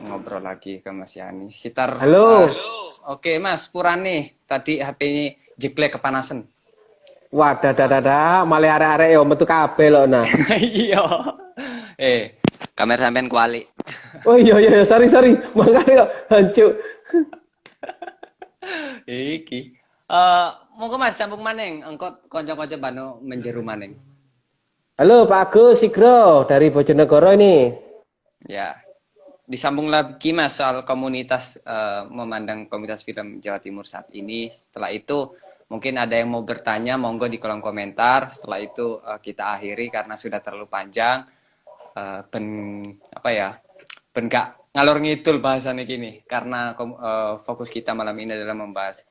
ngobrol lagi ke Mas Yani. Sekitar Halo. Oke, Mas Purani. Tadi HP-nya jeglek kepanasan. Wah, dada dada, malah arek-arek yo metu kabeh lho nah. Iya. eh, kamera sampean kuali. Oh iya iya iya, sorry sorry, makanya kok hancur. Iki. Eh, monggo Mas sambung maneng. Engko kanca-kanca bano menjeru maneng. Halo Pak Agus Sigro dari Bojonegoro ini. Ya. Disambung lagi Mas soal komunitas eh, memandang komunitas film Jawa Timur saat ini. Setelah itu mungkin ada yang mau bertanya monggo di kolom komentar. Setelah itu eh, kita akhiri karena sudah terlalu panjang. Eh, ben apa ya? Ben gak ngalor ngidul bahasannya gini karena eh, fokus kita malam ini adalah membahas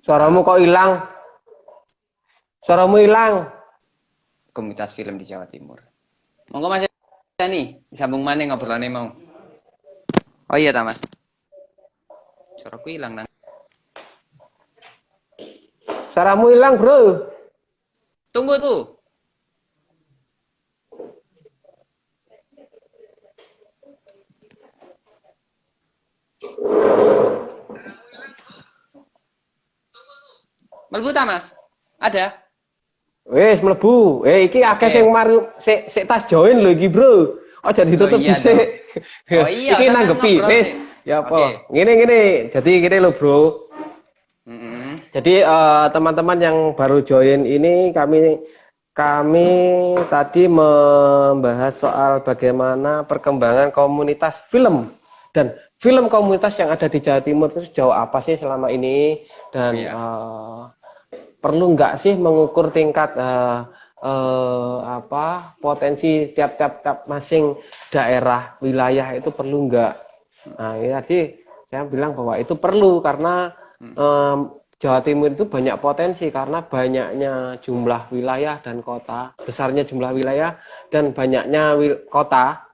Suaramu kok hilang? Suaramu hilang. komunitas film di Jawa Timur. Monggo Mas Yani, disambung mana ngobrolannya mau? Oh iya ta Mas. Suaraku hilang nang. Suaramu hilang, Bro. Tunggu tuh. Melbu ta Mas? Ada? Wes mlebu. Eh iki akeh Oke. sing mari sik sik tas join lho iki, Bro. Aja ditutup Oh, iya dhisik. Oh, iya, iki sampean nanggepi. Wes, ya apa? Oke. Ngene ngene. Jadi gini lho, Bro. Mm-mm. Jadi eh, teman-teman yang baru join ini kami kami tadi membahas soal bagaimana perkembangan komunitas film dan film komunitas yang ada di Jawa Timur itu sejauh apa sih selama ini dan Iya. eh, perlu nggak sih mengukur tingkat eh, eh, apa potensi tiap-tiap tiap masing daerah wilayah itu perlu nggak? Nah, ini tadi saya bilang bahwa itu perlu karena em, Jawa Timur itu banyak potensi karena banyaknya jumlah wilayah dan kota, besarnya jumlah wilayah dan banyaknya wil- kota.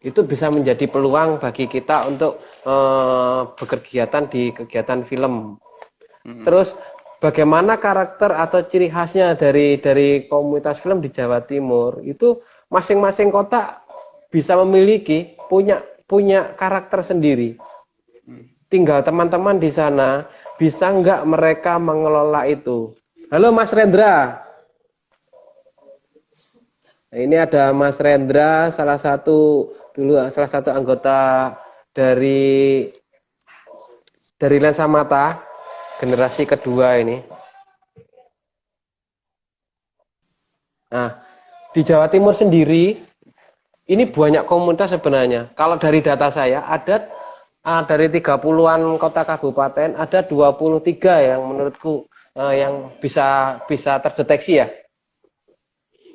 Itu bisa menjadi peluang bagi kita untuk eh, berkegiatan di kegiatan film. Terus bagaimana karakter atau ciri khasnya dari dari komunitas film di Jawa Timur itu masing-masing kota bisa memiliki punya punya karakter sendiri. Tinggal teman-teman di sana bisa nggak mereka mengelola itu. Halo Mas Rendra. Nah, ini ada Mas Rendra, salah satu dulu salah satu anggota dari dari Lensa Mata generasi kedua ini. Nah, di Jawa Timur sendiri ini banyak komunitas sebenarnya. Kalau dari data saya ada ah, dari 30-an kota kabupaten ada 23 yang menurutku eh, yang bisa bisa terdeteksi ya.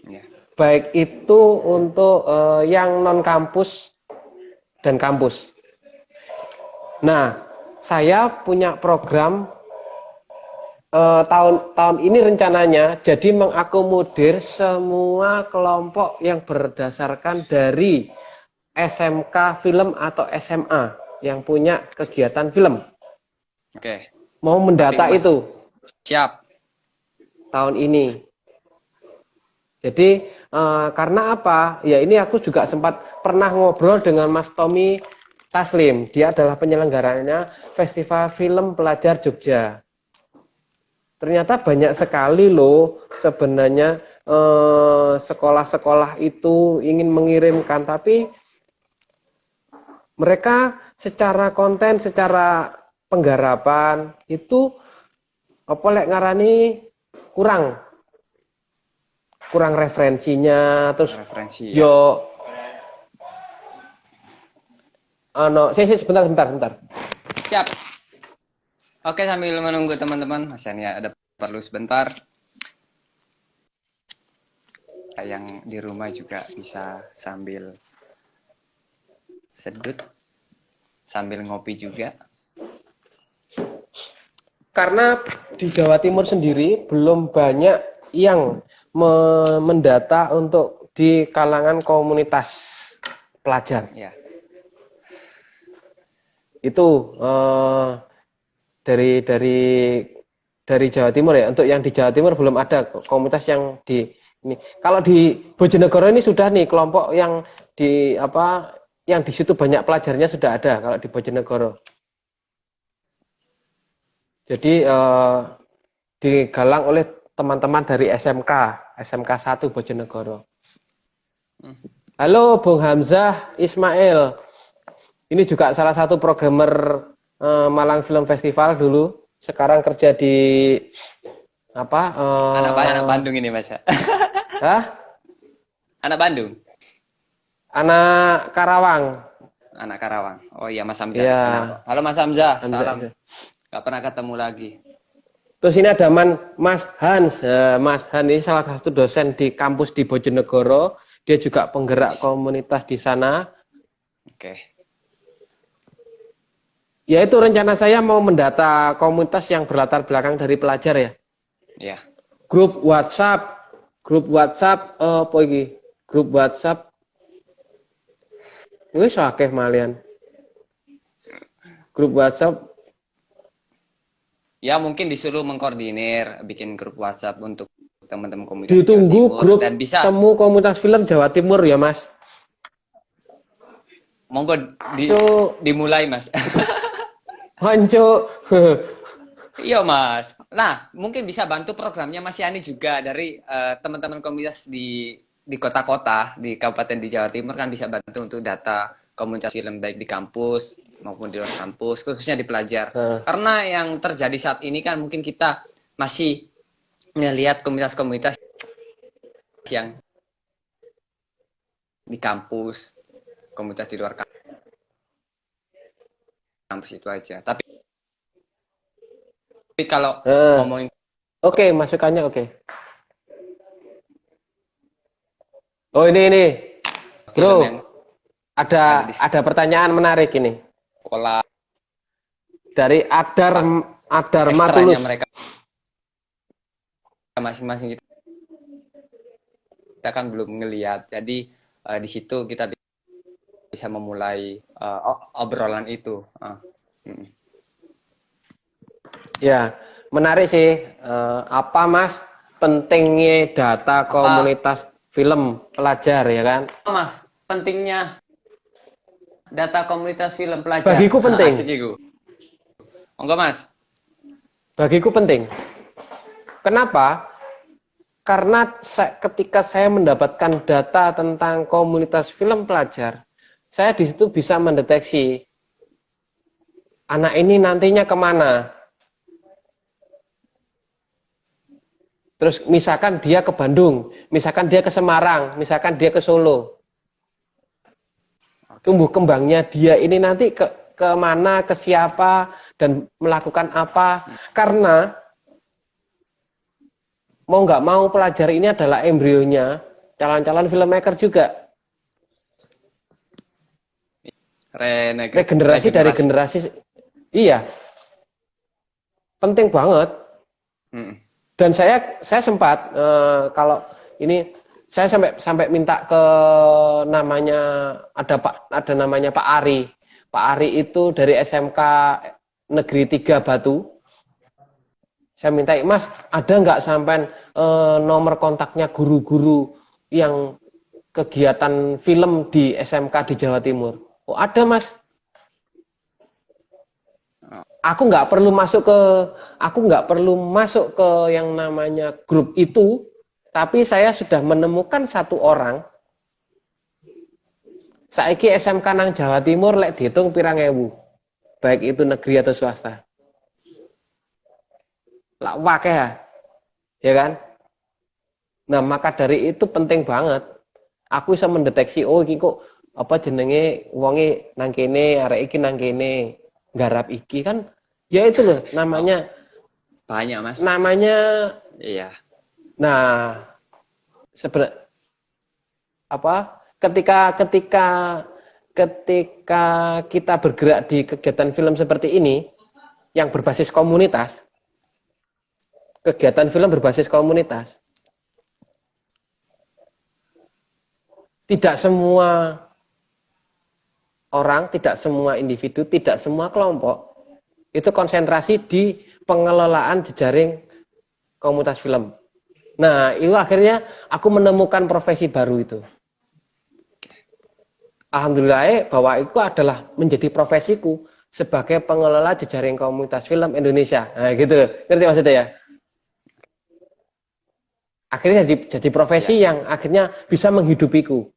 Ya. Baik itu untuk eh, yang non kampus dan kampus. Nah, saya punya program eh, tahun tahun ini rencananya jadi mengakomodir semua kelompok yang berdasarkan dari SMK film atau SMA yang punya kegiatan film. Oke. Mau mendata Mas. itu Siap. tahun ini. Jadi eh, karena apa? Ya ini aku juga sempat pernah ngobrol dengan Mas Tommy Taslim. Dia adalah penyelenggaranya Festival Film Pelajar Jogja. Ternyata banyak sekali loh sebenarnya eh, sekolah-sekolah itu ingin mengirimkan, tapi mereka secara konten, secara penggarapan itu apa lek ngarani kurang kurang referensinya terus Referensi ya. yo ano saya sebentar sebentar sebentar Siap. Oke, sambil menunggu teman-teman, Mas Yani ada perlu sebentar. Yang di rumah juga bisa sambil sedut, sambil ngopi juga. karena di Jawa Timur sendiri belum banyak yang me- mendata untuk di kalangan komunitas pelajar Ya, itu eh, dari dari dari Jawa Timur ya untuk yang di Jawa Timur belum ada komunitas yang di Ini kalau di Bojonegoro ini sudah nih kelompok yang di apa yang di situ banyak pelajarnya sudah ada kalau di Bojonegoro. Jadi eh, digalang oleh teman-teman dari SMK, SMK 1 Bojonegoro. Halo Bung Hamzah Ismail. Ini juga salah satu programmer eh, Malang Film Festival dulu. Sekarang kerja di apa? Eh, anak, anak Bandung ini Mas. Hah? Anak Bandung. Anak Karawang. Anak Karawang. Oh iya Mas Hamzah. Ya. Halo Mas Hamzah. Hamzah Salam. Ya. Gak pernah ketemu lagi. Terus ini ada Man, Mas Hans. Eh, Mas Hans ini salah satu dosen di kampus di Bojonegoro. Dia juga penggerak komunitas di sana. Oke. Ya itu rencana saya mau mendata komunitas yang berlatar belakang dari pelajar ya. Iya. Grup WhatsApp grup WhatsApp uh, apa iki? Grup WhatsApp wis akeh malian. Grup WhatsApp Ya mungkin disuruh mengkoordinir bikin grup WhatsApp untuk teman-teman komunitas. Ditunggu grup dan bisa temu komunitas film Jawa Timur ya Mas. Monggo di, dimulai Mas. Hancu. Iya mas. Nah mungkin bisa bantu programnya Mas Yani juga dari uh, teman-teman komunitas di di kota-kota di kabupaten di Jawa Timur kan bisa bantu untuk data komunitas film baik di kampus maupun di luar kampus khususnya di pelajar. Uh. Karena yang terjadi saat ini kan mungkin kita masih melihat komunitas-komunitas yang di kampus, komunitas di luar kampus itu aja. Tapi tapi kalau uh, ngomongin Oke, okay, masukannya oke. Okay. Oh, ini ini. Bro. Ada ada pertanyaan menarik ini. Kola dari Adar Adar Matulus. mereka masing-masing kita, kita kan belum ngelihat. Jadi uh, di situ kita bisa memulai uh, obrolan itu. Uh. Ya, menarik sih. Uh, apa Mas pentingnya data komunitas apa? film pelajar ya kan? Mas, pentingnya data komunitas film pelajar. Bagiku penting. Asik Enggak Mas. Bagiku penting. Kenapa? Karena ketika saya mendapatkan data tentang komunitas film pelajar, saya di situ bisa mendeteksi anak ini nantinya ke mana, Terus misalkan dia ke Bandung, misalkan dia ke Semarang, misalkan dia ke Solo. Tumbuh kembangnya dia ini nanti ke ke mana, ke siapa dan melakukan apa. Karena mau nggak mau pelajar ini adalah embrionya calon-calon filmmaker juga. Reneg regenerasi, dari generasi iya penting banget mm dan saya saya sempat uh, kalau ini saya sampai sampai minta ke namanya ada Pak ada namanya Pak Ari. Pak Ari itu dari SMK Negeri 3 Batu. Saya minta, Mas, ada nggak sampai uh, nomor kontaknya guru-guru yang kegiatan film di SMK di Jawa Timur? Oh, ada, Mas. Aku nggak perlu masuk ke aku nggak perlu masuk ke yang namanya grup itu tapi saya sudah menemukan satu orang. Saiki SMK nang Jawa Timur lek dihitung pirang ewu baik itu negeri atau swasta. Lah wakeh ya ya kan? Nah maka dari itu penting banget. Aku bisa mendeteksi oh iki kok apa jenenge wonge nang kene arek iki nang kene garap iki kan ya itu loh namanya banyak mas. namanya iya. Nah sebenarnya apa? Ketika ketika ketika kita bergerak di kegiatan film seperti ini yang berbasis komunitas kegiatan film berbasis komunitas tidak semua orang, tidak semua individu, tidak semua kelompok itu konsentrasi di pengelolaan jejaring komunitas film. Nah, itu akhirnya aku menemukan profesi baru itu. Alhamdulillah bahwa itu adalah menjadi profesiku sebagai pengelola jejaring komunitas film Indonesia. Nah, gitu loh. Ngerti maksudnya ya? Akhirnya jadi jadi profesi ya. yang akhirnya bisa menghidupiku.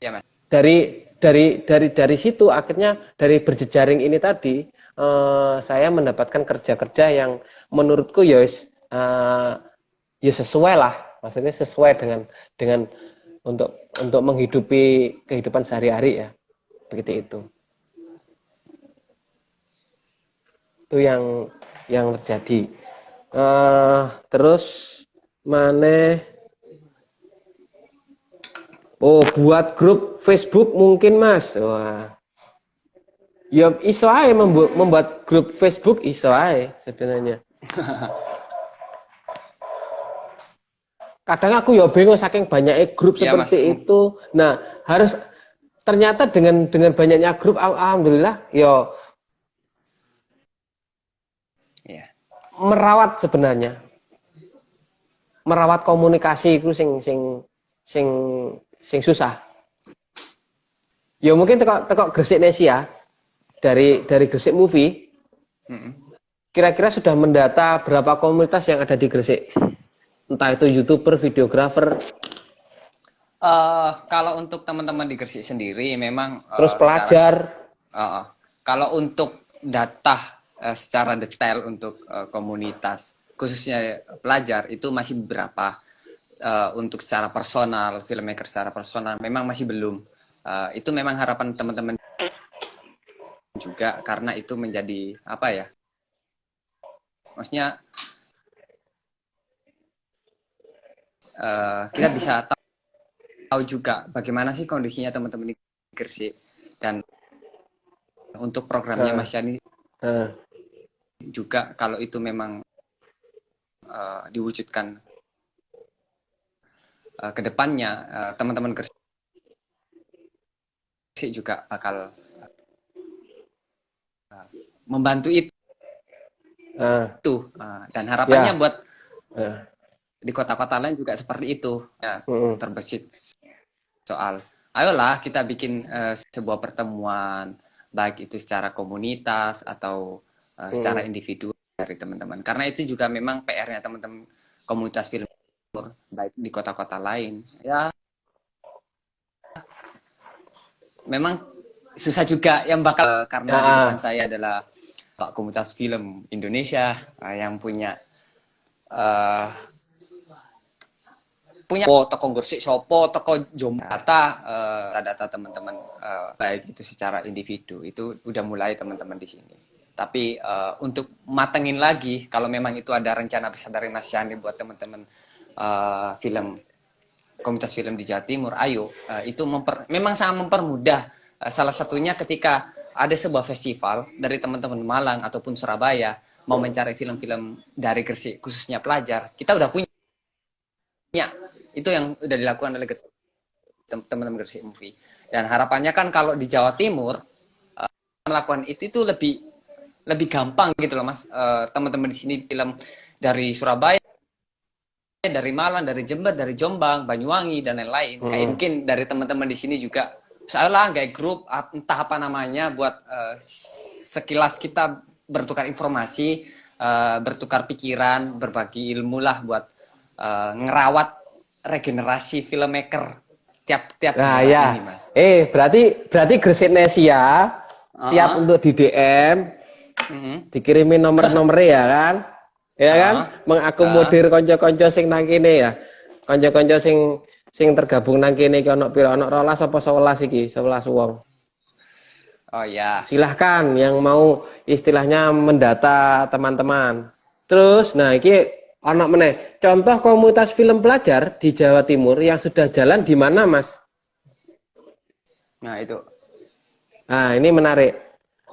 Ya, Mas. Dari dari dari dari situ akhirnya dari berjejaring ini tadi uh, saya mendapatkan kerja-kerja yang menurutku ya uh, ya sesuai lah. Maksudnya sesuai dengan dengan untuk untuk menghidupi kehidupan sehari-hari ya. Begitu itu. Itu yang yang terjadi. Uh, terus mana oh buat grup Facebook mungkin mas wah Ya iso ae membuat, membuat grup Facebook iso ae sebenarnya. Kadang aku ya bingung saking banyaknya grup ya, seperti mas. itu. Nah, harus ternyata dengan dengan banyaknya grup alhamdulillah ya ya. merawat sebenarnya. Merawat komunikasi itu sing sing sing sing susah. Ya mungkin tekok tekok Gresik Nesia dari dari Gresik Movie, kira-kira sudah mendata berapa komunitas yang ada di Gresik? Entah itu youtuber, videografer. Uh, kalau untuk teman-teman di Gresik sendiri, memang uh, terus pelajar. Secara, uh, kalau untuk data uh, secara detail untuk uh, komunitas, khususnya pelajar itu masih berapa? Uh, untuk secara personal, filmmaker secara personal, memang masih belum. Uh, itu memang harapan teman-teman juga karena itu menjadi apa ya maksudnya uh, kita bisa tahu, tahu juga bagaimana sih kondisinya teman-teman di Gresik dan untuk programnya Mas Yani uh. juga kalau itu memang uh, diwujudkan uh, ke depannya uh, teman-teman Gresik juga bakal membantu itu uh. itu uh, dan harapannya yeah. buat uh. di kota-kota lain juga seperti itu ya uh. terbesit soal ayolah kita bikin uh, sebuah pertemuan baik itu secara komunitas atau uh, secara individu dari teman-teman karena itu juga memang PR-nya teman-teman komunitas film baik di kota-kota lain. Ya. Memang susah juga yang bakal karena depan saya adalah Pak Komunitas Film Indonesia uh, yang punya uh, punya oh, toko Gresik Sopo, toko Jombang data uh, data teman-teman uh, baik itu secara individu itu udah mulai teman-teman di sini. Tapi uh, untuk matengin lagi kalau memang itu ada rencana besar dari Mas Yani buat teman-teman uh, film komunitas film di Jawa Timur, ayo uh, itu memper, memang sangat mempermudah. Uh, salah satunya ketika ada sebuah festival dari teman-teman Malang ataupun Surabaya mau mencari film-film dari Gresik khususnya pelajar kita udah punya. Itu yang udah dilakukan oleh teman-teman Gresik Movie. Dan harapannya kan kalau di Jawa Timur uh, melakukan itu itu lebih lebih gampang gitu loh mas. Uh, teman-teman di sini film dari Surabaya dari Malang dari Jember dari Jombang Banyuwangi dan lain-lain hmm. kayak mungkin dari teman-teman di sini juga lah kayak grup entah apa namanya buat uh, sekilas kita bertukar informasi, uh, bertukar pikiran, berbagi ilmu lah buat uh, ngerawat regenerasi filmmaker tiap tiap nah, ya. ini, Mas. Eh, berarti berarti Gresik Nesia uh -huh. siap untuk di DM. Uh -huh. Dikirimin nomor-nomor ya kan? Ya kan? -huh. Mengakomodir -huh. konco-konco sing nang kene ya. Konco-konco sing sing tergabung nang kene iki ana pira ana 12 apa 11 iki 11 wong Oh ya. Silahkan yang mau istilahnya mendata teman-teman. Terus, nah ini anak meneh. Contoh komunitas film pelajar di Jawa Timur yang sudah jalan di mana, Mas? Nah itu. Nah ini menarik.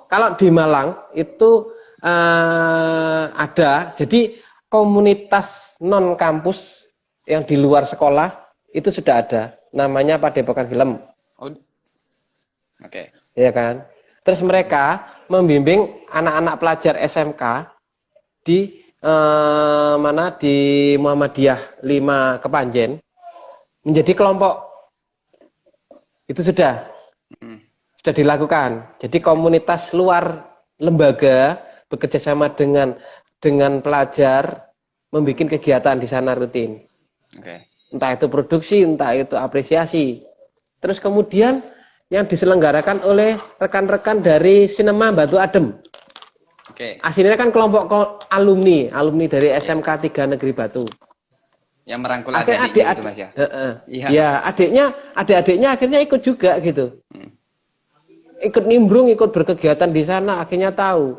Kalau di Malang itu uh, ada. Jadi komunitas non kampus yang di luar sekolah itu sudah ada namanya Padepokan Film. Oh. Oke. Okay. Iya kan? Terus mereka membimbing anak-anak pelajar SMK di eh, mana di Muhammadiyah 5 Kepanjen menjadi kelompok. Itu sudah Hmm. sudah dilakukan. Jadi komunitas luar lembaga bekerja sama dengan dengan pelajar membuat kegiatan di sana rutin. Oke. Entah itu produksi, entah itu apresiasi. Terus kemudian yang diselenggarakan oleh rekan-rekan dari Sinema Batu Adem. Oke. Aslinya kan kelompok alumni, alumni dari SMK 3 Negeri Batu. Yang merangkul Akhirnya adik-adik adik, itu Mas ya. Heeh. Iya. Ya, adiknya, adik-adiknya akhirnya ikut juga gitu. Hmm. Ikut nimbrung, ikut berkegiatan di sana, akhirnya tahu.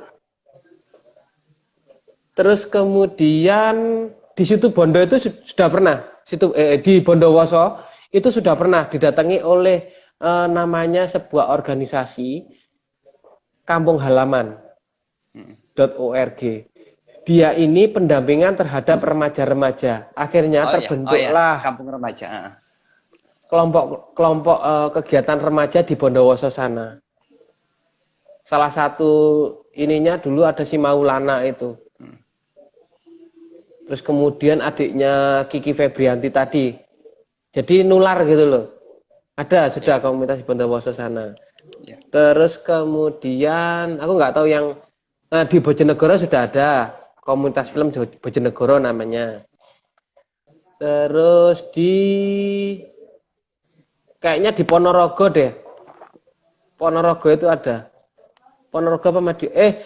Terus kemudian di situ Bondo itu su- sudah pernah, situ eh, di Bondowoso itu sudah pernah didatangi oleh eh, namanya sebuah organisasi Kampung Halaman .org. Dia ini pendampingan terhadap remaja-remaja. Akhirnya Oh, iya. terbentuklah Oh, iya. Kampung remaja. ah. kelompok kelompok eh, kegiatan remaja di Bondowoso sana. Salah satu ininya dulu ada si Maulana itu. Terus kemudian adiknya Kiki Febrianti tadi. Jadi nular gitu loh. Ada sudah komunitas di Bondowoso sana. Iya. Terus kemudian aku nggak tahu yang eh, di Bojonegoro sudah ada komunitas film Jo- Bojonegoro namanya. Terus di kayaknya di Ponorogo deh. Ponorogo itu ada. Ponorogo apa Madi? Eh,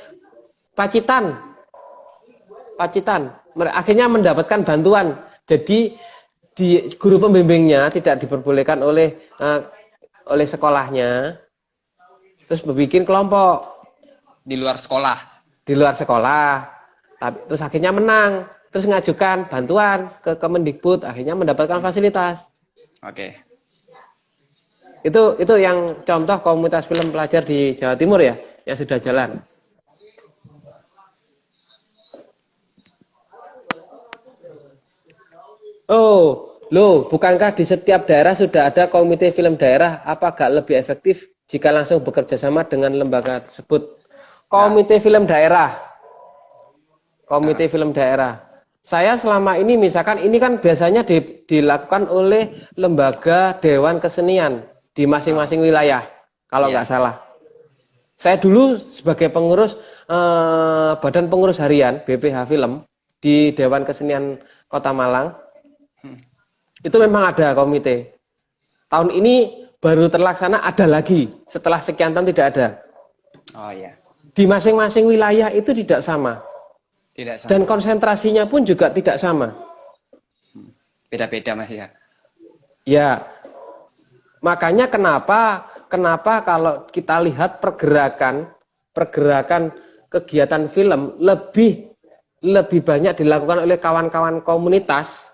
Pacitan. Pacitan. Akhirnya mendapatkan bantuan. Jadi di guru pembimbingnya tidak diperbolehkan oleh eh, oleh sekolahnya. Terus membuat kelompok Di luar sekolah. di luar sekolah. Tapi terus akhirnya menang. Terus ngajukan bantuan ke Kemendikbud, akhirnya mendapatkan fasilitas. Oke. Itu itu yang contoh komunitas film pelajar di Jawa Timur ya, yang sudah jalan. Oh, loh, bukankah di setiap daerah sudah ada komite film daerah? Apa gak lebih efektif jika langsung bekerja sama dengan lembaga tersebut? Komite film daerah. Komite film daerah. Saya selama ini misalkan ini kan biasanya di- dilakukan oleh lembaga dewan kesenian di masing-masing wilayah, kalau Iya. nggak salah. Saya dulu sebagai pengurus eh, Badan Pengurus Harian BPH Film di Dewan Kesenian Kota Malang. Itu memang ada komite. Tahun ini baru terlaksana ada lagi setelah sekian tahun tidak ada. Oh iya. Di masing-masing wilayah itu tidak sama Tidak sama. dan konsentrasinya pun juga tidak sama. Beda-beda Mas ya. Ya, makanya kenapa kenapa kalau kita lihat pergerakan pergerakan kegiatan film lebih lebih banyak dilakukan oleh kawan-kawan komunitas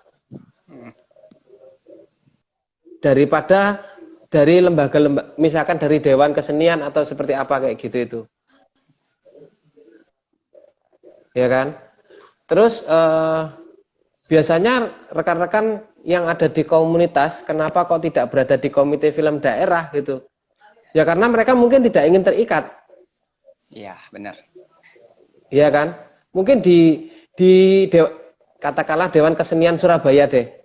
daripada dari lembaga-lembaga misalkan dari dewan kesenian atau seperti apa kayak gitu itu. Ya kan? Terus eh, biasanya rekan-rekan yang ada di komunitas kenapa kok tidak berada di komite film daerah gitu? Ya karena mereka mungkin tidak ingin terikat. Iya, benar. ya kan? Mungkin di di dew- katakanlah Dewan Kesenian Surabaya deh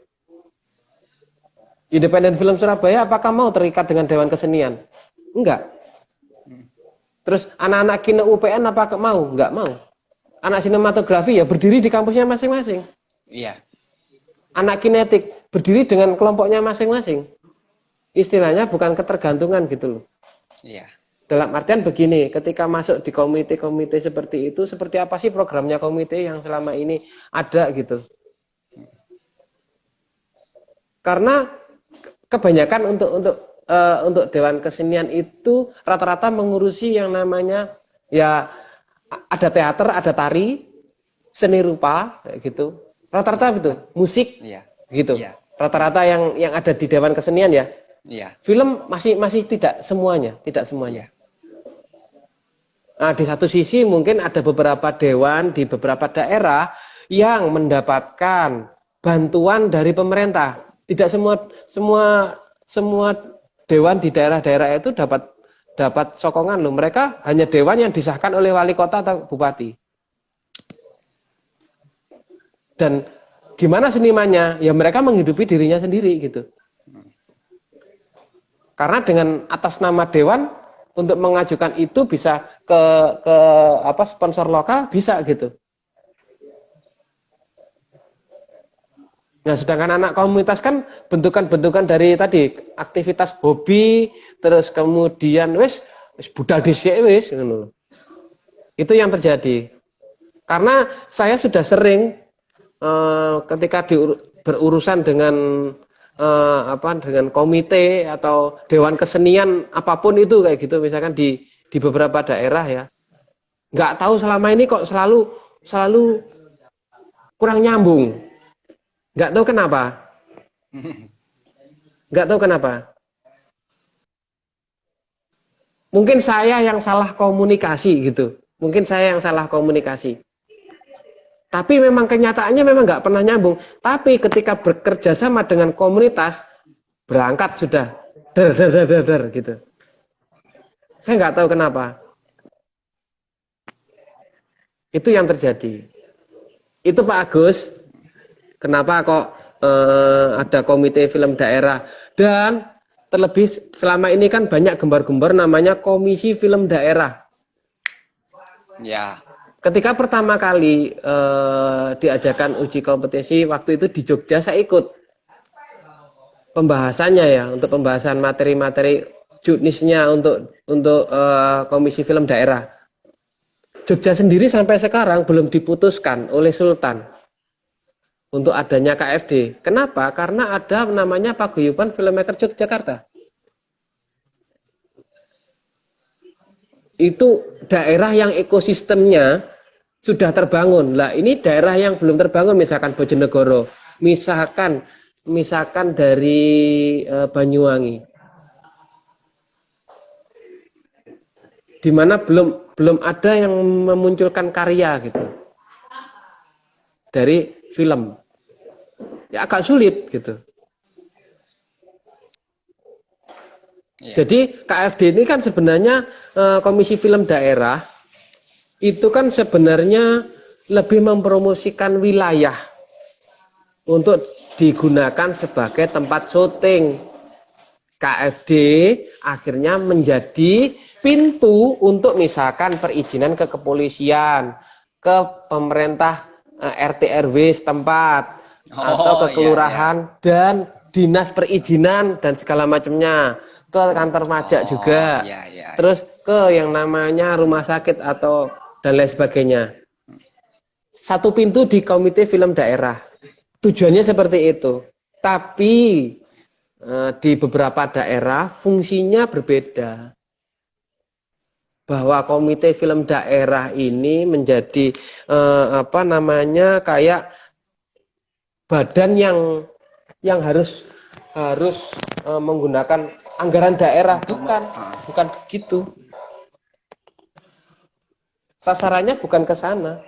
Independen Film Surabaya apakah mau terikat dengan Dewan Kesenian enggak terus anak-anak kino UPN apakah mau enggak mau anak sinematografi ya berdiri di kampusnya masing-masing Iya. anak kinetik berdiri dengan kelompoknya masing-masing. Istilahnya bukan ketergantungan gitu loh. Iya. Dalam artian begini, ketika masuk di komite-komite seperti itu, seperti apa sih programnya komite yang selama ini ada gitu? Karena kebanyakan untuk untuk eh, untuk dewan kesenian itu rata-rata mengurusi yang namanya ya ada teater, ada tari, seni rupa gitu. Rata-rata itu musik Iya. gitu. Iya. Rata-rata yang yang ada di dewan kesenian ya. Iya. Film masih masih tidak semuanya, tidak semuanya. Nah, di satu sisi mungkin ada beberapa dewan di beberapa daerah yang mendapatkan bantuan dari pemerintah. Tidak semua semua semua dewan di daerah-daerah itu dapat dapat sokongan loh. Mereka hanya dewan yang disahkan oleh wali kota atau bupati. Dan gimana senimannya? Ya mereka menghidupi dirinya sendiri gitu. Karena dengan atas nama dewan untuk mengajukan itu bisa ke ke apa sponsor lokal bisa gitu. Nah, sedangkan anak komunitas kan bentukan-bentukan dari tadi aktivitas hobi, terus kemudian wis wis budal dhisik wis Itu yang terjadi. Karena saya sudah sering eh, ketika di, berurusan dengan eh, apa dengan komite atau dewan kesenian apa pun itu kayak gitu misalkan di di beberapa daerah ya. Nggak tahu selama ini kok selalu selalu kurang nyambung nggak tahu kenapa nggak tahu kenapa mungkin saya yang salah komunikasi gitu mungkin saya yang salah komunikasi tapi memang kenyataannya memang nggak pernah nyambung. Tapi ketika bekerja sama dengan komunitas, berangkat sudah der der der der, der gitu. Saya nggak tahu kenapa. Itu yang terjadi. Itu Pak Agus. Kenapa kok eh, ada komite film daerah? Dan terlebih selama ini kan banyak gembar-gembar namanya komisi film daerah. Ya. Ketika pertama kali uh, diadakan uji kompetisi waktu itu di Jogja saya ikut. Pembahasannya ya untuk pembahasan materi-materi judnisnya untuk untuk uh, komisi film daerah. Jogja sendiri sampai sekarang belum diputuskan oleh Sultan untuk adanya KFD. Kenapa? Karena ada namanya Paguyuban Filmmaker Yogyakarta. Itu daerah yang ekosistemnya sudah terbangun. Lah ini daerah yang belum terbangun misalkan Bojonegoro, misalkan misalkan dari e, Banyuwangi. Di mana belum belum ada yang memunculkan karya gitu. Dari film. Ya agak sulit gitu. Ya. Jadi KFD ini kan sebenarnya e, Komisi Film Daerah itu kan sebenarnya lebih mempromosikan wilayah untuk digunakan sebagai tempat syuting. KFD akhirnya menjadi pintu untuk misalkan perizinan ke kepolisian, ke pemerintah eh, RT RW setempat oh, atau ke iya, kelurahan iya, iya. dan dinas perizinan dan segala macamnya ke kantor pajak oh, juga. Iya, iya, iya. Terus ke yang namanya rumah sakit atau dan lain sebagainya. Satu pintu di komite film daerah. Tujuannya seperti itu. Tapi eh, di beberapa daerah fungsinya berbeda. Bahwa komite film daerah ini menjadi eh, apa namanya kayak badan yang yang harus harus eh, menggunakan anggaran daerah. Bukan. Bukan. Begitu Sasarannya bukan ke sana.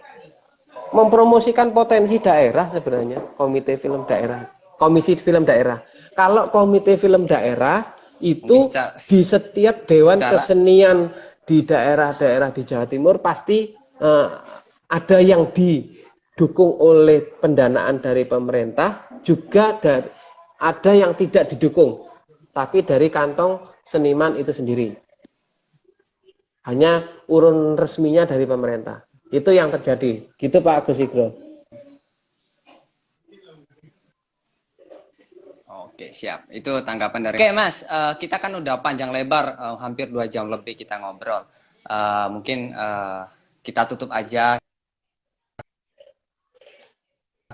Mempromosikan potensi daerah sebenarnya, komite film daerah, komisi film daerah. Kalau komite film daerah itu Bisa, di setiap dewan secara... kesenian di daerah-daerah di Jawa Timur pasti uh, ada yang didukung oleh pendanaan dari pemerintah, juga dari, ada yang tidak didukung, tapi dari kantong seniman itu sendiri. Hanya urun resminya dari pemerintah. Itu yang terjadi. Gitu Pak Agus Igro. Oke, siap. Itu tanggapan dari... Oke, Mas. Uh, kita kan udah panjang lebar, uh, hampir dua jam lebih kita ngobrol. Uh, mungkin uh, kita tutup aja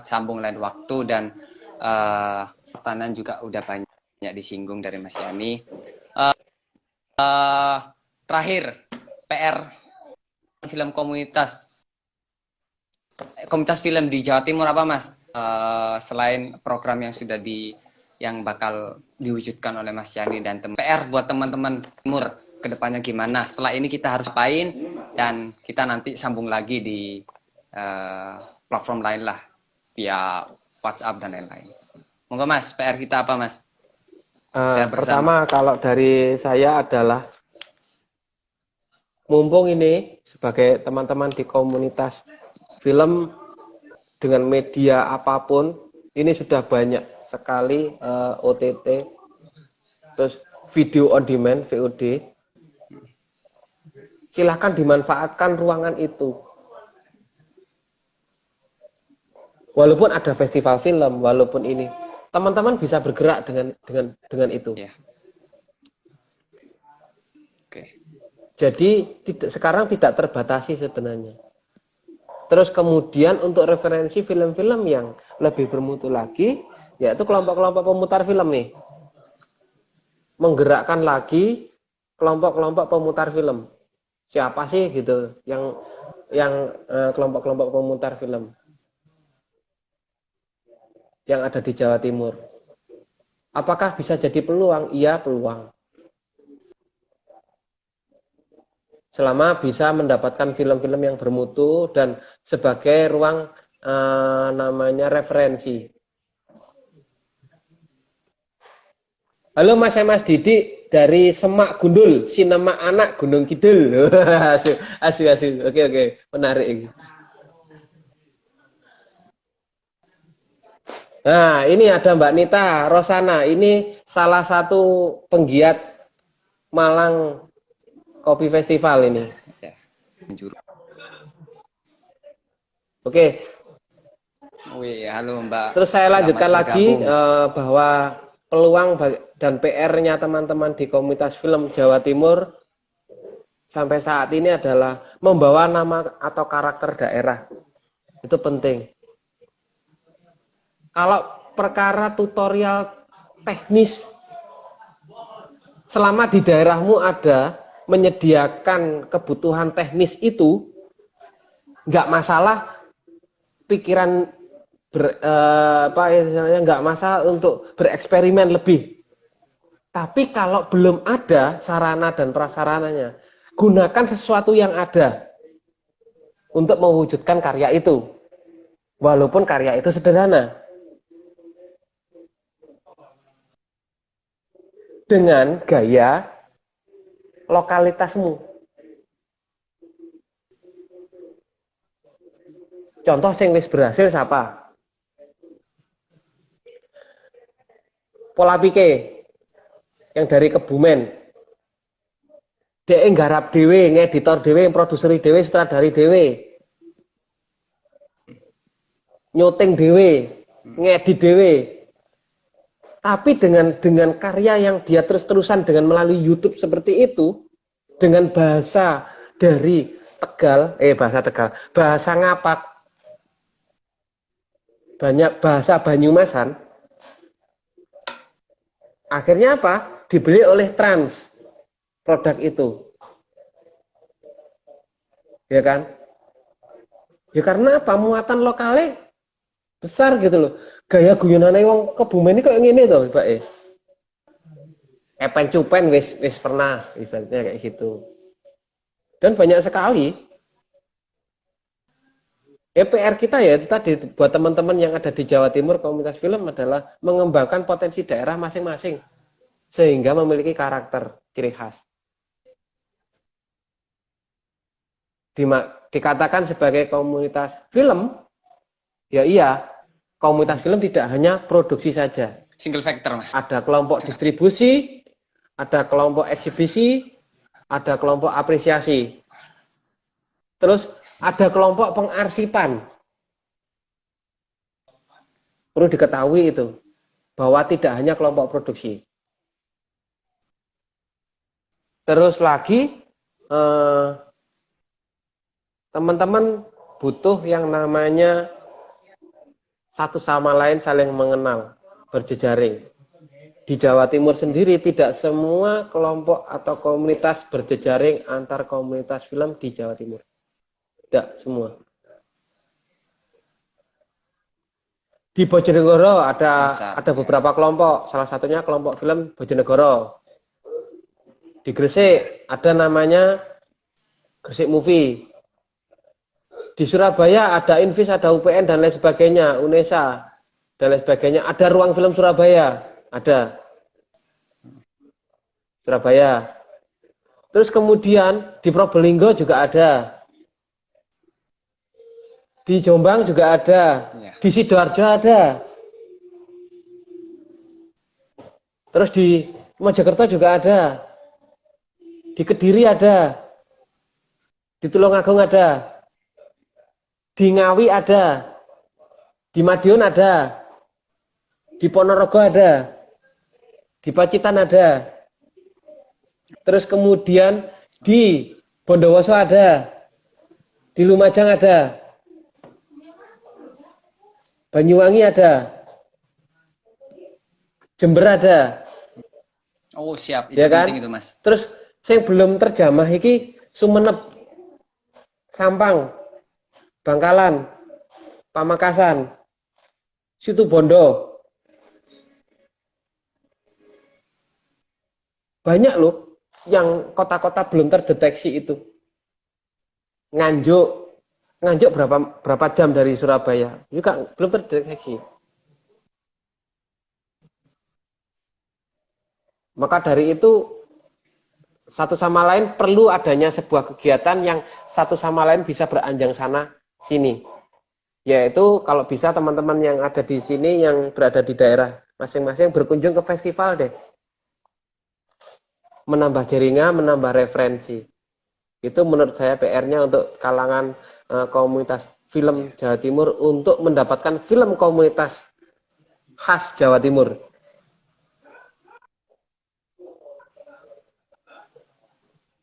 sambung lain waktu dan uh, pertanyaan juga udah banyak disinggung dari Mas Yani. Uh, uh, terakhir, PR film komunitas komunitas film di Jawa Timur apa Mas? Uh, selain program yang sudah di yang bakal diwujudkan oleh Mas Yani dan teman PR buat teman-teman Timur ke depannya gimana? Setelah ini kita harus apain dan kita nanti sambung lagi di uh, platform lain lah via WhatsApp dan lain-lain. Monggo Mas, PR kita apa Mas? Uh, pertama kalau dari saya adalah mumpung ini sebagai teman-teman di komunitas film dengan media apa pun ini sudah banyak sekali uh, eh, OTT terus video on demand VOD silahkan dimanfaatkan ruangan itu walaupun ada festival film walaupun ini teman-teman bisa bergerak dengan dengan dengan itu ya. Oke. jadi tidak sekarang tidak terbatasi sebenarnya Terus kemudian untuk referensi film-film yang lebih bermutu lagi, yaitu kelompok-kelompok pemutar film nih. Menggerakkan lagi kelompok-kelompok pemutar film. Siapa sih gitu yang yang eh, kelompok-kelompok pemutar film yang ada di Jawa Timur? Apakah bisa jadi peluang? Iya, peluang. selama bisa mendapatkan film-film yang bermutu dan sebagai ruang uh, namanya referensi. Halo Mas Mas Didi dari Semak Gundul, Sinema Anak Gunung Kidul. asyik, asyik, asyik. Oke, oke. Menarik. Nah, ini ada Mbak Nita Rosana. Ini salah satu penggiat Malang kopi festival ini. Ya, Oke. Wih, halo Mbak. Terus saya Selamat lanjutkan bergabung. lagi uh, bahwa peluang dan PR-nya teman-teman di komunitas film Jawa Timur sampai saat ini adalah membawa nama atau karakter daerah. Itu penting. Kalau perkara tutorial teknis selama di daerahmu ada menyediakan kebutuhan teknis itu nggak masalah pikiran ber, eh, apa ya nggak masalah untuk bereksperimen lebih. Tapi kalau belum ada sarana dan prasarananya gunakan sesuatu yang ada untuk mewujudkan karya itu. Walaupun karya itu sederhana dengan gaya lokalitasmu. Contoh sing wis berhasil siapa? Pola pikir yang dari Kebumen. Dia nggarap dewe, ngeditor dewe, produseri dewe, sutradari dewe. Nyuting dewe, ngedit dewe. Tapi dengan dengan karya yang dia terus-terusan dengan melalui YouTube seperti itu, dengan bahasa dari Tegal, eh bahasa Tegal, bahasa Ngapak, banyak bahasa Banyumasan, akhirnya apa? Dibeli oleh Trans produk itu. Ya kan? Ya karena apa? Muatan lokalnya besar gitu loh gaya guyonane wong kebumen ini kok ngene to, Pak eh. Epen cupen wis wis pernah eventnya kayak gitu. Dan banyak sekali EPR kita ya itu tadi buat teman-teman yang ada di Jawa Timur komunitas film adalah mengembangkan potensi daerah masing-masing sehingga memiliki karakter ciri khas. dikatakan sebagai komunitas film, ya iya, komunitas film tidak hanya produksi saja. Single factor, Mas. Ada kelompok distribusi, ada kelompok eksibisi, ada kelompok apresiasi. Terus ada kelompok pengarsipan. Perlu diketahui itu, bahwa tidak hanya kelompok produksi. Terus lagi, eh, teman-teman eh, butuh yang namanya satu sama lain saling mengenal, berjejaring. Di Jawa Timur sendiri tidak semua kelompok atau komunitas berjejaring antar komunitas film di Jawa Timur. Tidak semua. Di Bojonegoro ada ada beberapa kelompok, salah satunya kelompok film Bojonegoro. Di Gresik ada namanya Gresik Movie. Di Surabaya ada Invis, ada UPN dan lain sebagainya, UNESA dan lain sebagainya. Ada ruang film Surabaya, ada. Surabaya. Terus kemudian di Probolinggo juga ada. Di Jombang juga ada. Ya. Di Sidoarjo ada. Terus di Mojokerto juga ada. Di Kediri ada. Di Tulungagung ada. Di Ngawi ada. Di Madiun ada. Di Ponorogo ada. Di Pacitan ada. Terus kemudian di Bondowoso ada. Di Lumajang ada. Banyuwangi ada. Jember ada. Oh, siap. Itu Ya kan? penting itu, Mas. Terus saya belum terjamah iki Sumenep, Sampang, Bangkalan, Pamekasan, Situ Bondo. Banyak loh yang kota-kota belum terdeteksi itu. Nganjuk, Nganjuk berapa berapa jam dari Surabaya? Juga belum terdeteksi. Maka dari itu satu sama lain perlu adanya sebuah kegiatan yang satu sama lain bisa beranjang sana sini. Yaitu kalau bisa teman-teman yang ada di sini yang berada di daerah masing-masing berkunjung ke festival deh. Menambah jaringan, menambah referensi. Itu menurut saya PR-nya untuk kalangan eh, komunitas film Jawa Timur untuk mendapatkan film komunitas khas Jawa Timur.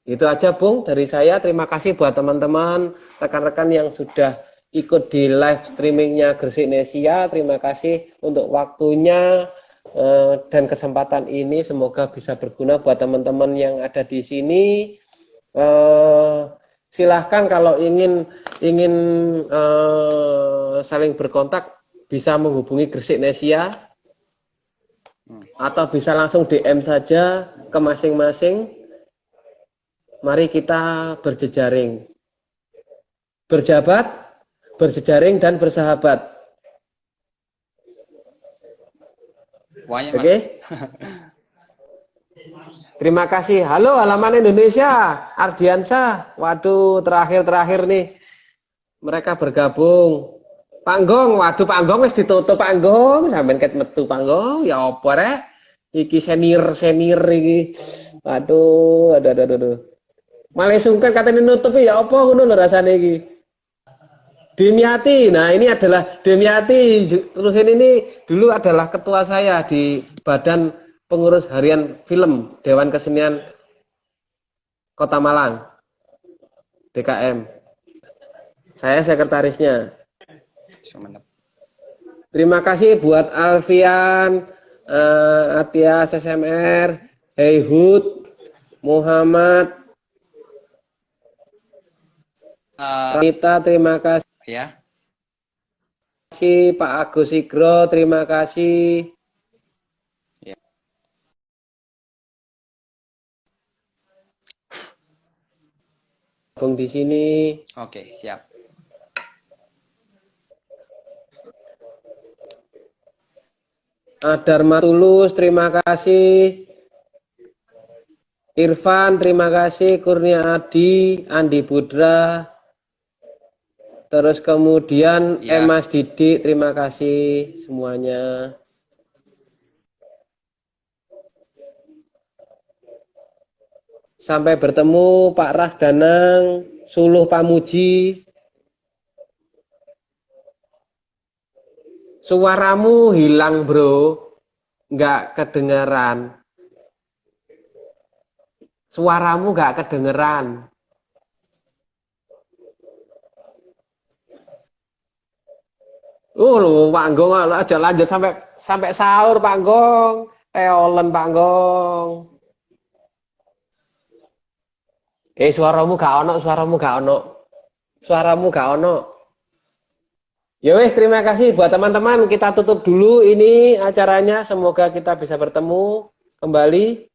Itu aja Bung dari saya. Terima kasih buat teman-teman, rekan-rekan yang sudah ikut di live streamingnya Gresik Nesia. Terima kasih untuk waktunya eh, dan kesempatan ini. Semoga bisa berguna buat teman-teman yang ada di sini. Eh, silahkan kalau ingin ingin eh, saling berkontak bisa menghubungi Gresik Nesia atau bisa langsung DM saja ke masing-masing mari kita berjejaring. Berjabat, berjejaring, dan bersahabat. Oke? Mas. Terima kasih. Halo, halaman Indonesia. Ardiansa. Waduh, terakhir-terakhir nih. Mereka bergabung. Panggong, waduh Panggong wis ditutup Panggong, sampean ket metu Panggong, ya apa rek? Iki senior senior iki. Waduh, aduh aduh aduh. aduh. Malah sungkan katanya nutup ya apa ngono lho rasane iki. Demiati, nah ini adalah Demiati. Ruhin ini dulu adalah ketua saya di Badan Pengurus Harian Film Dewan Kesenian Kota Malang, DKM. Saya sekretarisnya. Terima kasih buat Alfian, uh, Atias SMR, Heyhud, Muhammad, Eh, Rita, terima kasih. ya. Pak Agus Igro, terima kasih. Ya. Bung di sini. Oke, siap. Dharma Tulus, terima kasih. Irfan, terima kasih. Kurnia Adi, Andi Budra. Terus kemudian Ya. Emas Didik, terima kasih semuanya. Sampai bertemu Pak Rahdanang, Suluh Pamuji. Suaramu hilang bro, nggak kedengeran. Suaramu nggak kedengeran. Uh, lu Panggong aja lanjut sampai sampai sahur Panggong. Teolen Panggong. Eh suaramu gak ono, suaramu gak ono. Suaramu gak ono. Ya wes, terima kasih buat teman-teman. Kita tutup dulu ini acaranya. Semoga kita bisa bertemu kembali.